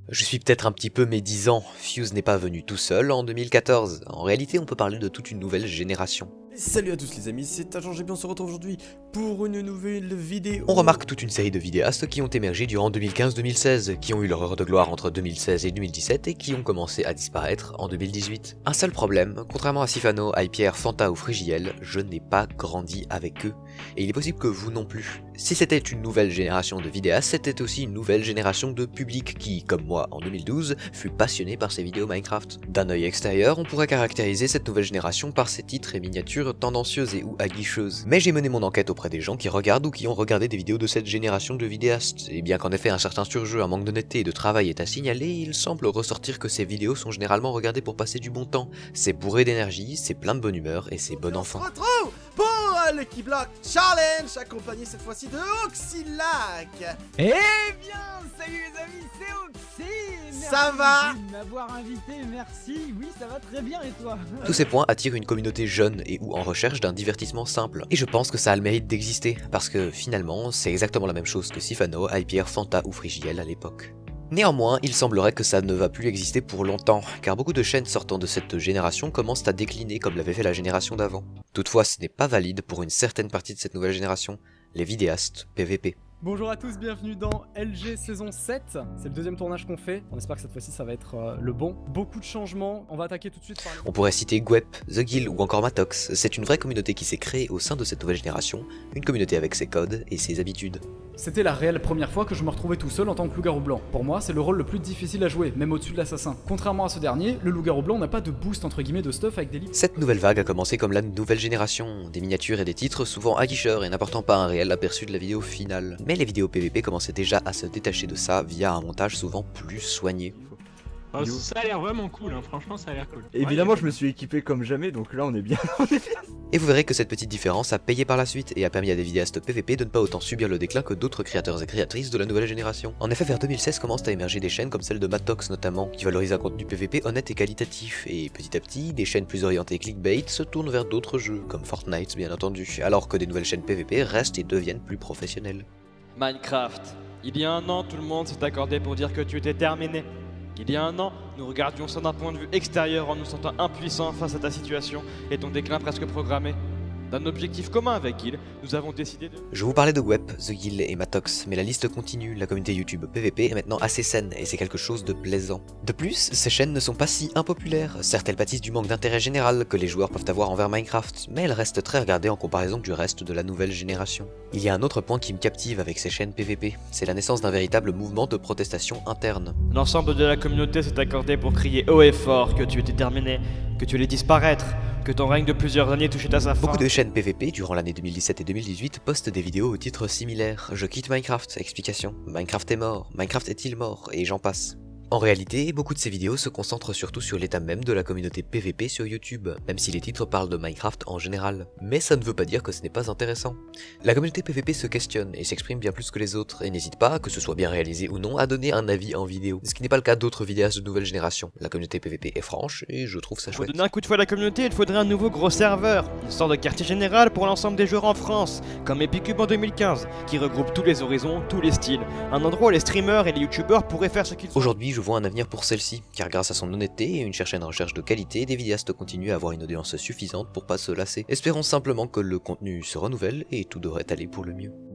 Je suis peut-être un petit peu médisant, Fuse n'est pas venu tout seul en 2014. En réalité, on peut parler de toute une nouvelle génération. Salut à tous les amis, c'est Agent GP, on se retrouve aujourd'hui pour une nouvelle vidéo. On remarque toute une série de vidéastes qui ont émergé durant 2015-2016, qui ont eu leur heure de gloire entre 2016 et 2017 et qui ont commencé à disparaître en 2018. Un seul problème, contrairement à Sifano, Hypierre, Fanta ou Frigiel, je n'ai pas grandi avec eux. Et il est possible que vous non plus. Si c'était une nouvelle génération de vidéastes, c'était aussi une nouvelle génération de public qui, comme moi en 2012, fut passionné par ces vidéos Minecraft. D'un œil extérieur, on pourrait caractériser cette nouvelle génération par ses titres et miniatures tendancieuses et ou aguicheuses. Mais j'ai mené mon enquête auprès des gens qui regardent ou qui ont regardé des vidéos de cette génération de vidéastes, et bien qu'en effet un certain surjeu, un manque d'honnêteté et de travail est à signaler, il semble ressortir que ces vidéos sont généralement regardées pour passer du bon temps. C'est bourré d'énergie, c'est plein de bonne humeur et c'est bon enfant. Pour l'équipe Block Challenge, accompagné cette fois-ci de Oxylac. Eh bien, salut les amis, c'est Oxy Merci Ça va de m'avoir invité, merci. Oui, ça va très bien et toi? Tous ces points attirent une communauté jeune et ou en recherche d'un divertissement simple. Et je pense que ça a le mérite d'exister, parce que finalement, c'est exactement la même chose que Sifano, Hypierre, Fanta ou Frigiel à l'époque. Néanmoins, il semblerait que ça ne va plus exister pour longtemps, car beaucoup de chaînes sortant de cette génération commencent à décliner comme l'avait fait la génération d'avant. Toutefois, ce n'est pas valide pour une certaine partie de cette nouvelle génération, les vidéastes PVP. Bonjour à tous, bienvenue dans LG saison 7. C'est le deuxième tournage qu'on fait. On espère que cette fois-ci ça va être euh, le bon. Beaucoup de changements. On va attaquer tout de suite par On pourrait citer Gwep, The Guild ou encore Matox. C'est une vraie communauté qui s'est créée au sein de cette nouvelle génération, une communauté avec ses codes et ses habitudes. C'était la réelle première fois que je me retrouvais tout seul en tant que loup-garou blanc. Pour moi, c'est le rôle le plus difficile à jouer, même au-dessus de l'assassin. Contrairement à ce dernier, le loup-garou blanc n'a pas de boost entre guillemets de stuff avec des livres. Cette nouvelle vague a commencé comme la nouvelle génération, des miniatures et des titres souvent aguicheurs et n'apportant pas un réel aperçu de la vidéo finale. Mais les vidéos PVP commençaient déjà à se détacher de ça via un montage souvent plus soigné. Oh, ça a l'air vraiment cool, hein. franchement ça a l'air cool. Évidemment, je me suis équipé comme jamais, donc là on est bien. on est bien. Et vous verrez que cette petite différence a payé par la suite et a permis à des vidéastes PVP de ne pas autant subir le déclin que d'autres créateurs et créatrices de la nouvelle génération. En effet, vers 2016 commencent à émerger des chaînes comme celle de Matox notamment, qui valorisent un contenu PVP honnête et qualitatif, et petit à petit, des chaînes plus orientées clickbait se tournent vers d'autres jeux, comme Fortnite bien entendu, alors que des nouvelles chaînes PVP restent et deviennent plus professionnelles. Minecraft. Il y a un an, tout le monde s'est accordé pour dire que tu étais terminé. Il y a un an, nous regardions ça d'un point de vue extérieur en nous sentant impuissants face à ta situation et ton déclin presque programmé. D'un objectif commun avec Guild, nous avons décidé de... Je vous parlais de Web, The Guild et Matox, mais la liste continue, la communauté YouTube PVP est maintenant assez saine et c'est quelque chose de plaisant. De plus, ces chaînes ne sont pas si impopulaires, certes elles pâtissent du manque d'intérêt général que les joueurs peuvent avoir envers Minecraft, mais elles restent très regardées en comparaison du reste de la nouvelle génération. Il y a un autre point qui me captive avec ces chaînes PVP, c'est la naissance d'un véritable mouvement de protestation interne. L'ensemble de la communauté s'est accordé pour crier haut et fort que tu étais terminé, que tu allais disparaître, que ton règne de plusieurs années touchait à sa fin. Beaucoup de chaînes PVP durant l'année 2017 et 2018 postent des vidéos au titre similaire. Je quitte Minecraft, explication. Minecraft est mort, Minecraft est-il mort, et j'en passe. En réalité, beaucoup de ces vidéos se concentrent surtout sur l'état même de la communauté PVP sur YouTube, même si les titres parlent de Minecraft en général. Mais ça ne veut pas dire que ce n'est pas intéressant. La communauté PVP se questionne et s'exprime bien plus que les autres, et n'hésite pas, que ce soit bien réalisé ou non, à donner un avis en vidéo, ce qui n'est pas le cas d'autres vidéastes de nouvelle génération. La communauté PVP est franche, et je trouve ça Pour chouette. donner un coup de fouet à la communauté, il faudrait un nouveau gros serveur, une sorte de quartier général pour l'ensemble des joueurs en France, comme Epicube en 2015, qui regroupe tous les horizons, tous les styles. Un endroit où les streamers et les youtubeurs pourraient faire ce qu'ils Aujourd'hui, je vois un avenir pour celle-ci, car grâce à son honnêteté et une chaîne recherche de qualité, des vidéastes continuent à avoir une audience suffisante pour pas se lasser. Espérons simplement que le contenu se renouvelle et tout devrait aller pour le mieux.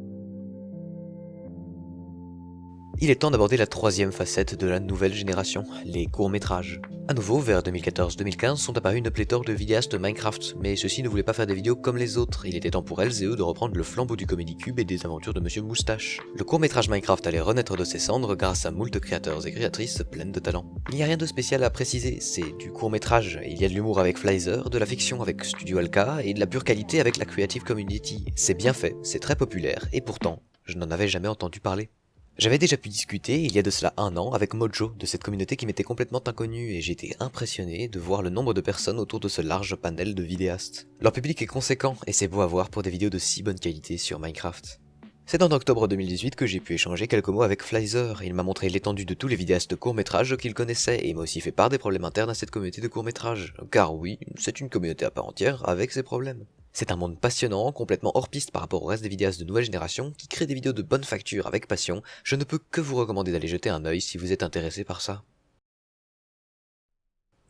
Il est temps d'aborder la troisième facette de la nouvelle génération, les courts-métrages. A nouveau, vers 2014-2015 sont apparus une pléthore de vidéastes Minecraft, mais ceux-ci ne voulaient pas faire des vidéos comme les autres, il était temps pour elles et eux de reprendre le flambeau du Comedy Cube et des aventures de Monsieur Moustache. Le court-métrage Minecraft allait renaître de ses cendres grâce à moult créateurs et créatrices pleines de talent. Il n'y a rien de spécial à préciser, c'est du court-métrage, il y a de l'humour avec Flyzer, de la fiction avec Studio Alka et de la pure qualité avec la Creative Community. C'est bien fait, c'est très populaire, et pourtant, je n'en avais jamais entendu parler. J'avais déjà pu discuter, il y a de cela un an, avec Mojo, de cette communauté qui m'était complètement inconnue, et j'étais impressionné de voir le nombre de personnes autour de ce large panel de vidéastes. Leur public est conséquent, et c'est beau à voir pour des vidéos de si bonne qualité sur Minecraft. C'est en octobre 2018 que j'ai pu échanger quelques mots avec Flyzer, il m'a montré l'étendue de tous les vidéastes courts-métrages qu'il connaissait, et m'a aussi fait part des problèmes internes à cette communauté de courts-métrages. Car oui, c'est une communauté à part entière, avec ses problèmes. C'est un monde passionnant, complètement hors piste par rapport au reste des vidéastes de nouvelle génération, qui créent des vidéos de bonne facture avec passion, je ne peux que vous recommander d'aller jeter un œil si vous êtes intéressé par ça.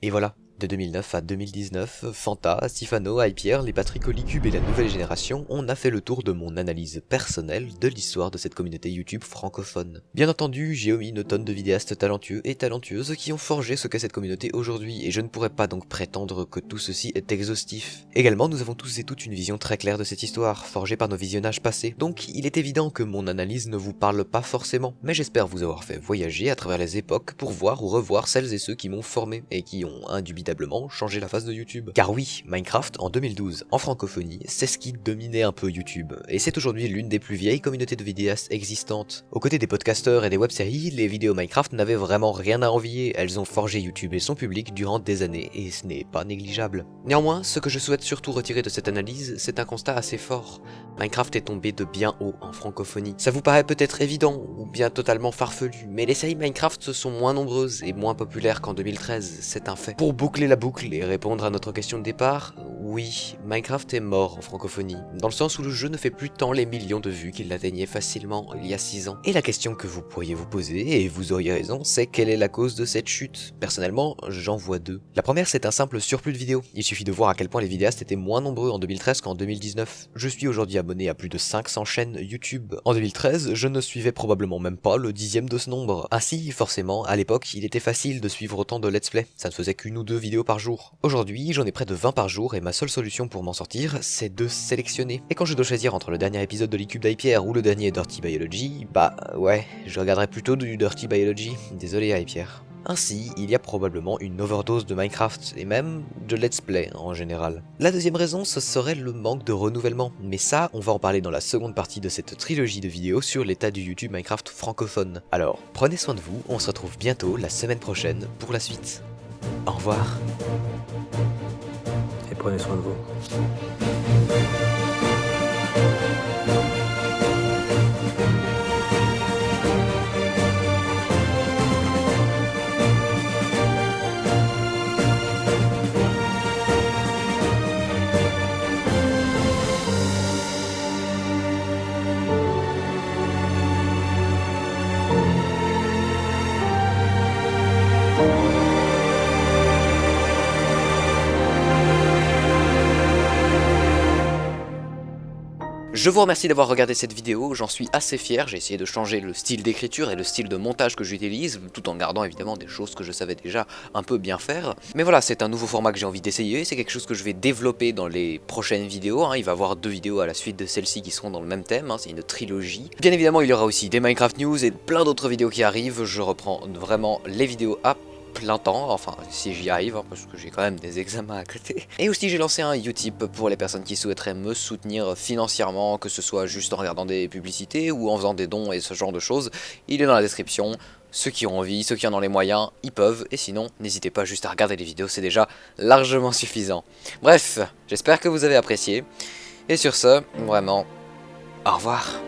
Et voilà, de 2009 à 2019, Fanta, Sifano, Hypierre, les Patrick Olicube et la nouvelle génération, on a fait le tour de mon analyse personnelle de l'histoire de cette communauté YouTube francophone. Bien entendu, j'ai omis une tonne de vidéastes talentueux et talentueuses qui ont forgé ce qu'est cette communauté aujourd'hui, et je ne pourrais pas donc prétendre que tout ceci est exhaustif. Également, nous avons tous et toutes une vision très claire de cette histoire, forgée par nos visionnages passés, donc il est évident que mon analyse ne vous parle pas forcément, mais j'espère vous avoir fait voyager à travers les époques pour voir ou revoir celles et ceux qui m'ont formé, et qui ont indubitablement changé la face de YouTube. Car oui, Minecraft, en 2012, en francophonie, c'est ce qui dominait un peu YouTube, et c'est aujourd'hui l'une des plus vieilles communautés de vidéastes existantes. Aux côtés des podcasteurs et des web-séries, les vidéos Minecraft n'avaient vraiment rien à envier, elles ont forgé YouTube et son public durant des années, et ce n'est pas négligeable. Néanmoins, ce que je souhaite surtout retirer de cette analyse, c'est un constat assez fort. Minecraft est tombé de bien haut en francophonie. Ça vous paraît peut-être évident, ou bien totalement farfelu, mais les séries Minecraft sont moins nombreuses et moins populaires qu'en 2013, c'est un fait. Pour boucler la boucle et répondre à notre question de départ, Oui, Minecraft est mort en francophonie, dans le sens où le jeu ne fait plus tant les millions de vues qu'il l'atteignait facilement il y a 6 ans. Et la question que vous pourriez vous poser, et vous auriez raison, c'est quelle est la cause de cette chute? Personnellement, j'en vois deux. La première, c'est un simple surplus de vidéos. Il suffit de voir à quel point les vidéastes étaient moins nombreux en 2013 qu'en 2019. Je suis aujourd'hui abonné à plus de 500 chaînes YouTube. En 2013, je ne suivais probablement même pas le dixième de ce nombre. Ainsi, forcément, à l'époque, il était facile de suivre autant de let's play. Ça ne faisait qu'une ou deux par jour. Aujourd'hui, j'en ai près de 20 par jour et ma seule solution pour m'en sortir, c'est de sélectionner. Et quand je dois choisir entre le dernier épisode de l'Ecube d'Hypierre ou le dernier Dirty Biology, bah ouais, je regarderai plutôt du Dirty Biology. Désolé Hypierre. Ainsi, il y a probablement une overdose de Minecraft, et même de let's play en général. La deuxième raison, ce serait le manque de renouvellement, mais ça, on va en parler dans la seconde partie de cette trilogie de vidéos sur l'état du YouTube Minecraft francophone. Alors, prenez soin de vous, on se retrouve bientôt la semaine prochaine pour la suite. Au revoir. Et prenez soin de vous. Je vous remercie d'avoir regardé cette vidéo, j'en suis assez fier, j'ai essayé de changer le style d'écriture et le style de montage que j'utilise, tout en gardant évidemment des choses que je savais déjà un peu bien faire. Mais voilà, c'est un nouveau format que j'ai envie d'essayer, c'est quelque chose que je vais développer dans les prochaines vidéos, hein. il va y avoir deux vidéos à la suite de celle-ci qui seront dans le même thème, hein. c'est une trilogie. Bien évidemment, il y aura aussi des Minecraft News et plein d'autres vidéos qui arrivent, je reprends vraiment les vidéos à plein temps, enfin si j'y arrive, hein, parce que j'ai quand même des examens à côté. Et aussi j'ai lancé un Utip pour les personnes qui souhaiteraient me soutenir financièrement, que ce soit juste en regardant des publicités ou en faisant des dons et ce genre de choses. Il est dans la description, ceux qui ont envie, ceux qui en ont les moyens, ils peuvent, et sinon, n'hésitez pas juste à regarder les vidéos, c'est déjà largement suffisant. Bref, j'espère que vous avez apprécié, et sur ce, vraiment, au revoir.